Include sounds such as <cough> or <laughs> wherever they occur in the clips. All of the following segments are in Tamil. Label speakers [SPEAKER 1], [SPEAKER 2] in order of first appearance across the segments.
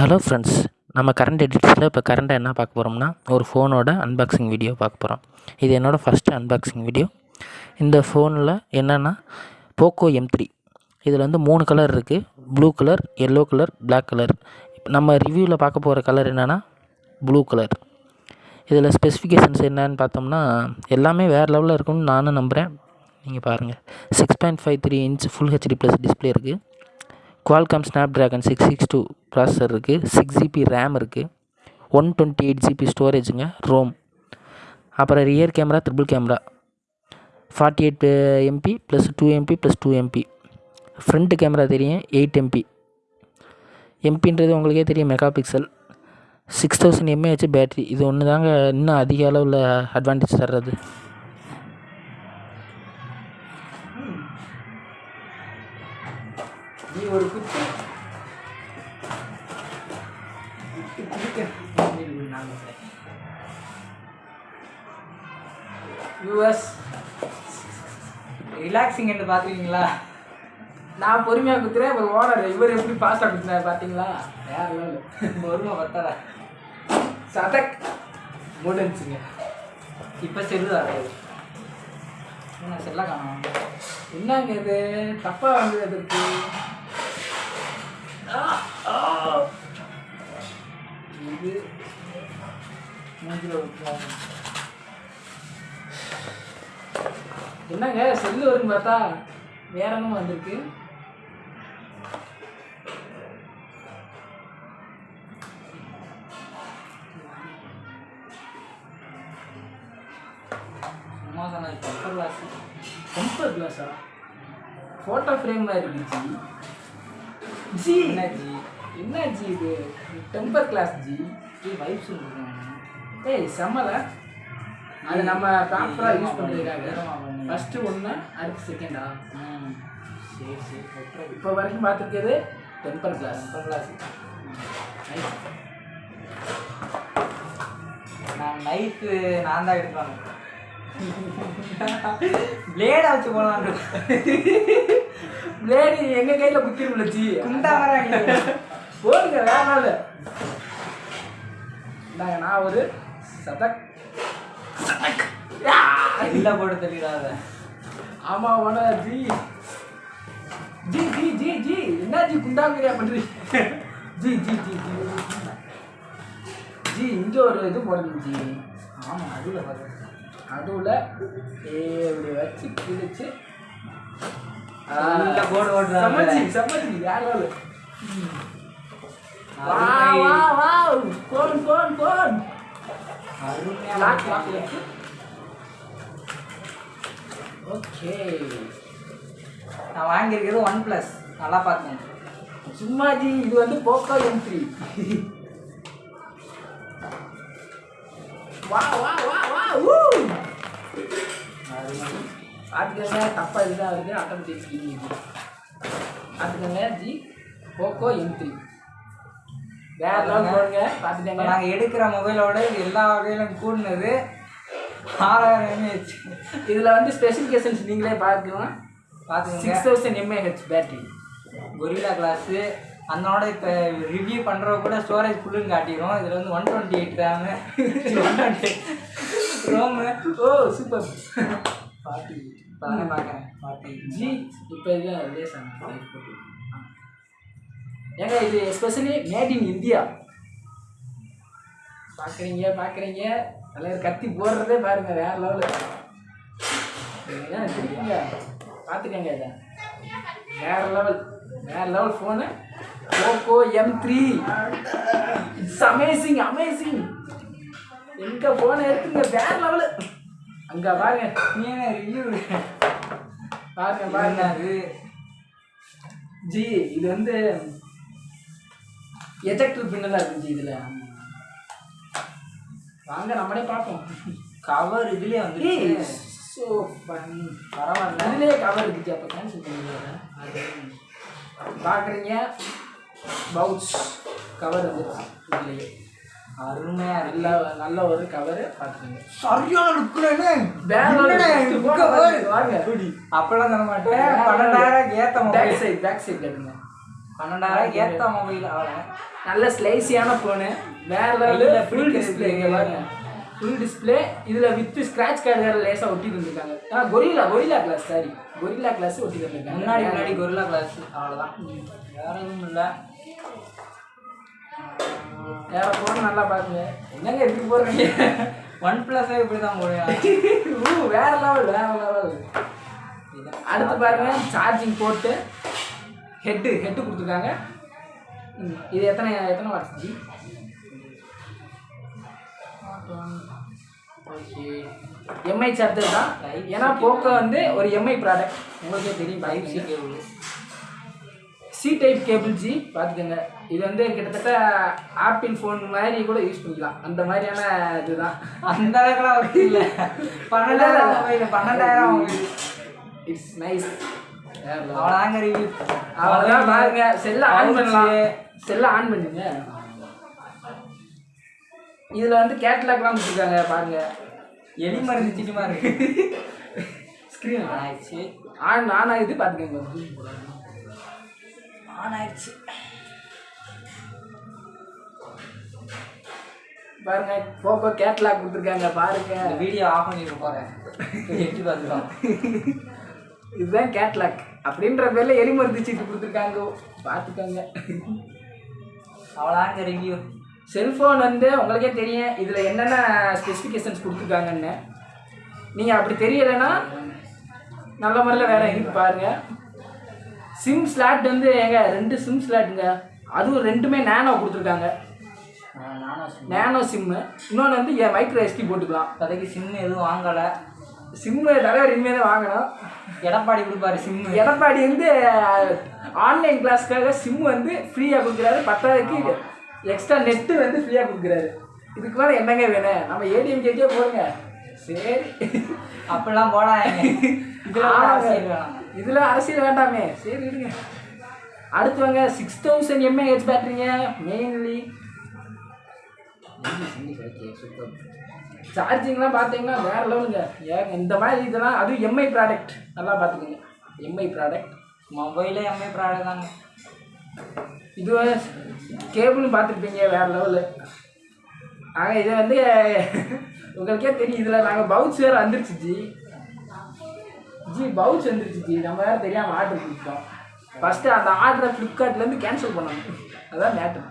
[SPEAKER 1] ஹலோ ஃப்ரெண்ட்ஸ் நம்ம கரண்ட் எடிட்ஸில் இப்போ கரண்ட்டாக என்ன பார்க்க போகிறோம்னா ஒரு ஃபோனோட அன்பாக்சிங் வீடியோ பார்க்க போகிறோம் இது என்னோடய ஃபஸ்ட்டு அன்பாக்சிங் வீடியோ இந்த ஃபோனில் என்னென்னா போக்கோ எம் த்ரீ இதில் வந்து மூணு கலர் இருக்குது blue colour yellow colour black colour நம்ம ரிவ்யூவில் பார்க்க போகிற கலர் என்னென்னா ப்ளூ கலர் இதில் ஸ்பெசிஃபிகேஷன்ஸ் என்னன்னு பார்த்தோம்னா எல்லாமே வேறு லெவலில் இருக்கும்னு நானும் நம்புகிறேன் நீங்கள் பாருங்கள் six point five three inch full HD plus display இருக்குது Qualcomm Snapdragon six six two processor இருக்குது சிக்ஸ் ஜிபி ரேம் இருக்குது ஒன் டுவெண்ட்டி எயிட் ஜிபி ஸ்டோரேஜுங்க ரோம் அப்புறம் rear camera triple camera forty eight MP plus two MP plus two MP front camera தெரியும் எயிட் எம்பி எம்பின்றது உங்களுக்கே தெரியும் megapixel six thousand mAh battery இது ஒன்று தாங்க இன்னும் அதிக அளவில் அட்வான்டேஜ் தர்றது.
[SPEAKER 2] ஒரு குச்சி யூஎஸ்
[SPEAKER 3] ரிலாக்ஸிங் என்று பார்த்துருக்கீங்களா
[SPEAKER 2] நான் பொறுமையாக குத்துறேன். இப்போ ஓனர் இவர் எப்படி ஃபாஸ்ட்டாக குத்துனார் பார்த்தீங்களா? வேற லெவல்.
[SPEAKER 3] பொறுமை பத்தல
[SPEAKER 2] சதக். முடிஞ்சுங்க
[SPEAKER 3] இப்போ செல்லு என்ன செல்ல காணும்?
[SPEAKER 2] என்னங்க இது? தப்பாக வந்தது அதற்கு இது மூஞ்சில என்னங்க செல்லு வரும்னு பார்த்தா வேற என்னமோ வந்திருக்கு.
[SPEAKER 3] டெம்பர் கிளாஸ்
[SPEAKER 2] டெம்பர் கிளாஸா ஃபோட்டோ ஃப்ரேம் மாதிரி இருந்துச்சு ஜி
[SPEAKER 3] என்ன ஜி
[SPEAKER 2] என்ன ஜி இது? Temper glass ji
[SPEAKER 3] ji vibes இருக்கேன்
[SPEAKER 2] ஏய் செம்மல அது நம்ம ப்ராப்பராக யூஸ் பண்ணுறதுக்காக. ஃபஸ்ட்டு ஒன்று அடுத்து செகண்டா
[SPEAKER 3] ம். சரி சரி.
[SPEAKER 2] இப்போ வரைக்கும் பார்த்துருக்கிறது டெம்பர் கிளாஸ்
[SPEAKER 3] டெம்பர் கிளாஸ் நான் நைஃபு நான் தான் எடுப்பாங்க பிளேடை <laughs> வச்சு போகலான்னு <laughs>
[SPEAKER 2] பிளேடு எங்கள் கையில் குத்திருமில்ல ஜி?
[SPEAKER 3] குண்டா வராங்க.
[SPEAKER 2] போடுங்க வேற நாள் இந்தாங்க நான் ஒரு சதக். சதக்!
[SPEAKER 3] இல்லை போட்டு தெரியாத.
[SPEAKER 2] ஆமா ஓன ஜி. ஜி ஜி ஜி ஜி. என்ன ஜி குண்டாங்கிறியா பண்றீங்க ஜி ஜி ஜி ஜி. ஜி இங்க ஒரு இது போடணும் ஜி.
[SPEAKER 3] ஆமாம் அதில் பார்த்து
[SPEAKER 2] அதுல ஏ இப்படி வச்சு கிழிச்சு
[SPEAKER 3] உள்ள போடு ஓட்டுறாங்க.
[SPEAKER 2] சம்மச்சி சம்மச்சி யார் வாழு வா வா வா phone phone phone lock lock இருக்கு ஓகே
[SPEAKER 3] நான் வாங்கியிருக்கிறது ஒன் ப்ளஸ் நல்லா பார்த்தேன்
[SPEAKER 2] சும்மா ஜி இது வந்து போக்கோ எம் த்ரீ வா வா வா வா ஊ பார்த்துக்கங்க தப்பாக இதுதான் இருக்குது ஆட்டோமேட்டிக் ஸ்கீம் பார்த்துக்கங்க ஜி போக்கோ எம் த்ரீ வேற லெவல் போடுங்க பார்த்துக்கங்க
[SPEAKER 3] நாங்கள் எடுக்கிற மொபைலோட இது எல்லா வகையிலும் கூடினது ஆறாயிரம் எம்ஏஹெச்
[SPEAKER 2] இதில் வந்து ஸ்பெசிஃபிகேஷன்ஸ் நீங்களே பார்க்கலாம்
[SPEAKER 3] பார்த்துக்கோங்க
[SPEAKER 2] six thousand mAh battery
[SPEAKER 3] Gorilla glass அதனோட இப்போ ரிவ்யூ பண்ணுறவ கூட ஸ்டோரேஜ் ஃபுல்லுன்னு காட்டிடும் இதில் வந்து one twenty eight RAM one twenty ROM
[SPEAKER 2] ஓ சூப்பர்
[SPEAKER 3] பாட்டி இப்போ தானே பார்க்குறேன் பாட்டி.
[SPEAKER 2] ஜி இப்போ இது ரிலேஸ் ஏங்க இது எஸ்பெஷலி மேட் இன் இந்தியா பார்க்குறீங்க பார்க்குறீங்க தலைவர் கத்தி போடுறதே பாருங்க வேற லெவலு தெரியுங்க. பார்த்துக்கங்க இதை. வேற லெவல் வேற level phone Oppo M three it's amazing amazing எங்கே ஃபோனை எடுத்துங்க வேற லெவலு அங்கே பாருங்க
[SPEAKER 3] நீ ரிவ்யூ
[SPEAKER 2] பாருங்க பாருங்க.
[SPEAKER 3] அது
[SPEAKER 2] ஜி இது வந்து எஜெக்டர் பின்னெல்லாம் இருக்கு ஜி இதில். வாங்க நம்மளே பார்ப்போம்.
[SPEAKER 3] கவர் இதுலேயே வந்துருச்சு.
[SPEAKER 2] ஸோ
[SPEAKER 3] பரவாயில்ல.
[SPEAKER 2] இதுலேயே கவர் இருந்துச்சு அப்போ கேன்சல் பண்ணிடுறேன் பார்க்குறீங்க பவுச் கவர் வந்துருச்சு இதுலேயே.
[SPEAKER 3] இருக்கு.
[SPEAKER 2] நல்ல நல்ல ஒரு கவரு பார்த்துக்கோங்க
[SPEAKER 3] சரியான
[SPEAKER 2] வாங்க
[SPEAKER 3] அப்பெல்லாம் தர மாட்டேன். பன்னெண்டாயிரம் ஏற்ற
[SPEAKER 2] back
[SPEAKER 3] mobile
[SPEAKER 2] side back side கட்டுங்க.
[SPEAKER 3] பன்னெண்டாயிரம் ஏற்ற மொபைல்
[SPEAKER 2] நல்ல ஸ்லைசியான ஃபோனு வேற லெவலில் ஃபுல். டிஸ்பிளே இங்கே பாருங்க. ஃபுல் டிஸ்பிளே இதில் வித் ஸ்க்ராட்ச் கார்டு வேறு லேசாக ஒட்டி தந்துருக்காங்க ஆ Gorilla Gorilla glass sorry Gorilla glass ஒட்டி தந்துருக்காங்க
[SPEAKER 3] முன்னாடி முன்னாடி கொரில்லா கிளாஸ் அவ்வளோதான் வேற எதுவும் இல்லை.
[SPEAKER 2] வேற ஃபோன் நல்லா பாருங்க என்னங்க இப்படி போடுறீங்க?
[SPEAKER 3] ஒன் ப்ளஸ்ஸே இப்படி தான் போடுவேன்
[SPEAKER 2] ஊ, வேற லெவல் வேற லெவல் அடுத்து பாருங்க சார்ஜிங் போட்டு ஹெட்டு ஹெட்டு கொடுத்துருக்காங்க. இது எத்தனை எத்தனை watts ji
[SPEAKER 3] okay
[SPEAKER 2] MI charger தான். ஏன்னா போக்கோ வந்து ஒரு எம்ஐ ப்ராடக்ட் உங்களுக்கே தெரியும்
[SPEAKER 3] type
[SPEAKER 2] C
[SPEAKER 3] cable.
[SPEAKER 2] C type cable ji பார்த்துக்கோங்க. இது வந்து கிட்டத்தட்ட ஆப்பிள் ஃபோன் மாதிரி கூட யூஸ் பண்ணிக்கலாம். அந்த மாதிரியான இதுதான்.
[SPEAKER 3] அந்த அளவுக்குலாம் ஒர்க் இல்லை. பன்னெண்டாயிரம் மொபைல் பன்னெண்டாயிரம் மொபைல்
[SPEAKER 2] இட்ஸ் நைஸ்
[SPEAKER 3] அவ்வளோதாங்க ரிவ்யூ
[SPEAKER 2] அவ்வளோதான் பாருங்க. செல்லை ஆன் பண்ணலாம். செல்லை ஆன் பண்ணுங்க. இதில் வந்து கேட்லாக்லாம் கொடுத்துருக்காங்க. பாருங்க.
[SPEAKER 3] எலி மருந்து சின்னமா இருக்கு.
[SPEAKER 2] ஸ்க்ரீன்
[SPEAKER 3] ஆயிடுச்சு.
[SPEAKER 2] ஆன் ஆன் ஆகுது பார்த்துக்கோங்க.
[SPEAKER 3] ஆன் ஆயிடுச்சு.
[SPEAKER 2] பாருங்க போக்கோ கேட்லாக் கொடுத்துருக்காங்க பாருங்க.
[SPEAKER 3] வீடியோ ஆஃப் பண்ணிட்டு போகிறேன் எட்டி பார்த்துக்கலாம்
[SPEAKER 2] இதுதான் கேட்லாக். அப்படின்ற பேர்ல எலி மருந்து சீட்டு கொடுத்துருக்காங்க. பார்த்துக்கோங்க.
[SPEAKER 3] அவ்வளோதாங்க ரிவ்யூ
[SPEAKER 2] செல்ஃபோன் வந்து உங்களுக்கே தெரியும் இதில் என்னென்ன ஸ்பெசிஃபிகேஷன்ஸ் கொடுத்துருக்காங்கன்னு. நீங்கள் அப்படி தெரியலைன்னா நல்ல முறையில் வேற இருக்கு பாருங்க. சிம் ஸ்லாட் வந்து ஏங்க ரெண்டு சிம் ஸ்லாட்டுங்க அதுவும் ரெண்டுமே நேனோ கொடுத்துருக்காங்க. நேனோ சிம்மு இன்னொன்று வந்து என் மைக்ரோ எஸ்டி போட்டுக்கலாம்.
[SPEAKER 3] இப்போதைக்கு சிம் எதுவும் வாங்கலை.
[SPEAKER 2] சிம்மு தலைவர் இனிமேல் தான் வாங்கணும்.
[SPEAKER 3] எடப்பாடி கொடுப்பாரு சிம்மு
[SPEAKER 2] எடப்பாடி வந்து ஆன்லைன் கிளாஸ்க்காக சிம் வந்து ஃப்ரீயாக கொடுக்குறாரு. பத்தாவதுக்கு எக்ஸ்ட்ரா நெட்டு வந்து ஃப்ரீயாக கொடுக்குறாரு. இதுக்கு மேலே என்னங்க வேணும்? நம்ம ஏடிஎம் கேட்டே போடுங்க. சரி.
[SPEAKER 3] அப்படிலாம் போடாங்க <laughs> இதெல்லாம்
[SPEAKER 2] இதில் அரசியல் வேண்டாமே. சரி விடுங்க அடுத்து வாங்க சிக்ஸ் தௌசண்ட் எம்ஏஹெச் பேட்டரிங்க மெயின்லி சார்ஜிங்லாம் பார்த்தீங்கன்னா வேற லெவலுங்க. ஏன் இந்த மாதிரி இதெல்லாம் அதுவும் எம்ஐ ப்ராடக்ட் நல்லா பார்த்துக்கோங்க. எம்ஐ ப்ராடக்ட்
[SPEAKER 3] மொபைலே எம்ஐ ப்ராடக்ட் தாங்க.
[SPEAKER 2] இது கேபிளும் பார்த்துருப்பீங்க வேற லெவலு. நாங்கள் இதை வந்து உங்களுக்கே தெரியும். இதில் நாங்கள் பவுச் வேறு வந்துருச்சு ஜி பவுச் வந்துருச்சு ஜி. நம்ம வேறு தெரியாமல் ஆர்டர் கொடுத்தோம் ஃபஸ்ட்டு அந்த ஆர்டரை ஃப்ளிப்கார்ட்லேருந்து கேன்சல் பண்ணணும் அதான் matter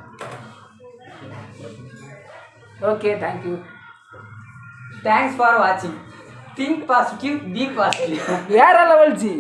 [SPEAKER 2] okay
[SPEAKER 3] thank you thanks for வாட்சிங் திங்க் பாசிட்டிவ் பி பாசிட்டிவ்
[SPEAKER 2] வேற லெவல் ஜி.